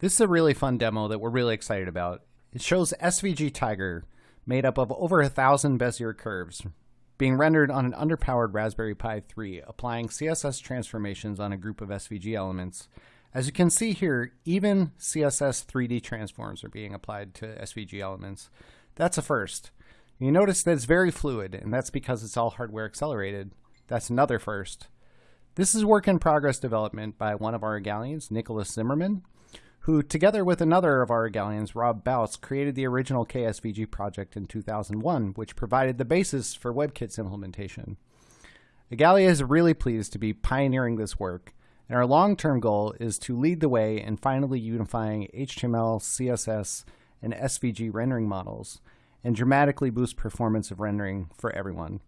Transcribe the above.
This is a really fun demo that we're really excited about. It shows SVG Tiger, made up of over a thousand Bezier curves, being rendered on an underpowered Raspberry Pi 3, applying CSS transformations on a group of SVG elements. As you can see here, even CSS 3D transforms are being applied to SVG elements. That's a first. You notice that it's very fluid, and that's because it's all hardware accelerated. That's another first. This is work in progress development by one of our Igalians, Nikolas Zimmermann, who, together with another of our Igalians, Rob Buis, created the original KSVG project in 2001, which provided the basis for WebKit's implementation. Igalia is really pleased to be pioneering this work, and our long-term goal is to lead the way in finally unifying HTML, CSS, and SVG rendering models, and dramatically boost performance of rendering for everyone.